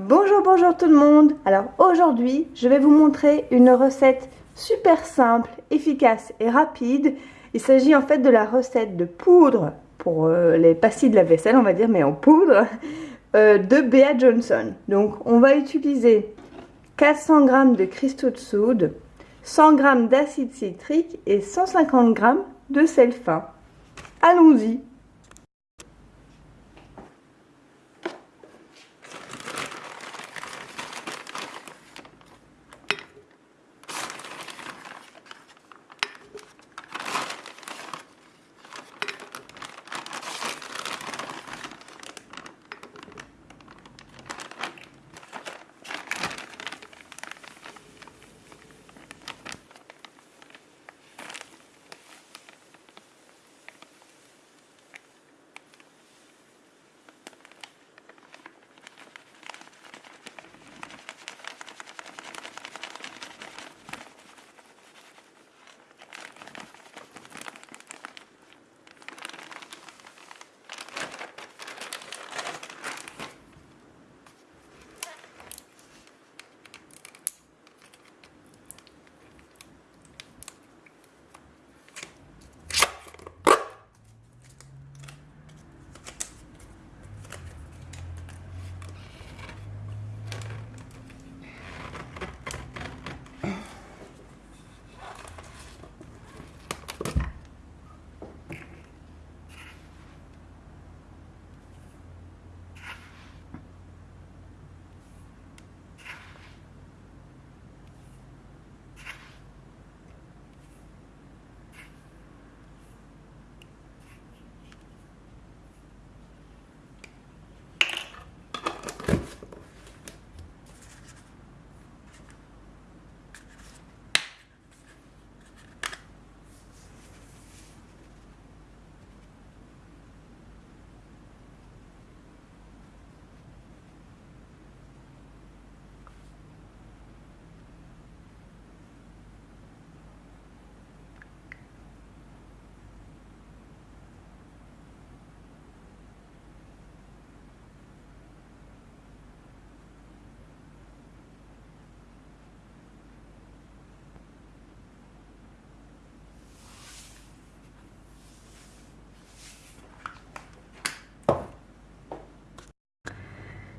Bonjour, bonjour tout le monde Alors aujourd'hui, je vais vous montrer une recette super simple, efficace et rapide. Il s'agit en fait de la recette de poudre pour euh, les pastilles de la vaisselle, on va dire, mais en poudre, euh, de Bea Johnson. Donc on va utiliser 400 g de cristaux de soude, 100 g d'acide citrique et 150 g de sel fin. Allons-y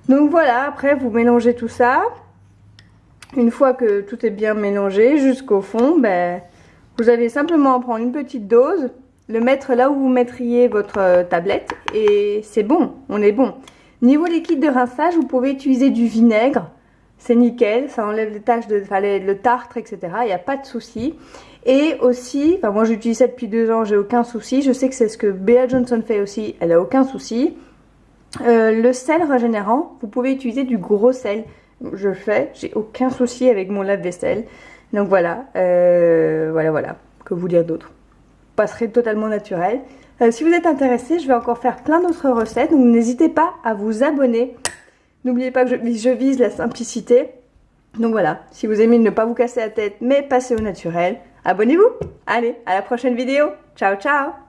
Donc voilà, après vous mélangez tout ça. Une fois que tout est bien mélangé jusqu'au fond, ben, vous avez simplement à prendre une petite dose, le mettre là où vous mettriez votre euh, tablette et c'est bon, on est bon. Niveau liquide de rinçage, vous pouvez utiliser du vinaigre, c'est nickel, ça enlève les taches de le tartre, etc. Il n'y a pas de souci. Et aussi, enfin moi j'utilise ça depuis deux ans, j'ai aucun souci. Je sais que c'est ce que Bea Johnson fait aussi, elle a aucun souci. Euh, le sel régénérant, vous pouvez utiliser du gros sel. Je fais, j'ai aucun souci avec mon lave-vaisselle. Donc voilà, euh, voilà, voilà. Que vous dire d'autre? Passerait totalement naturel. Euh, si vous êtes intéressé, je vais encore faire plein d'autres recettes. Donc n'hésitez pas à vous abonner. N'oubliez pas que je, je, vise la simplicité. Donc voilà, si vous aimez ne pas vous casser la tête, mais passer au naturel, abonnez-vous. Allez, à la prochaine vidéo. Ciao, ciao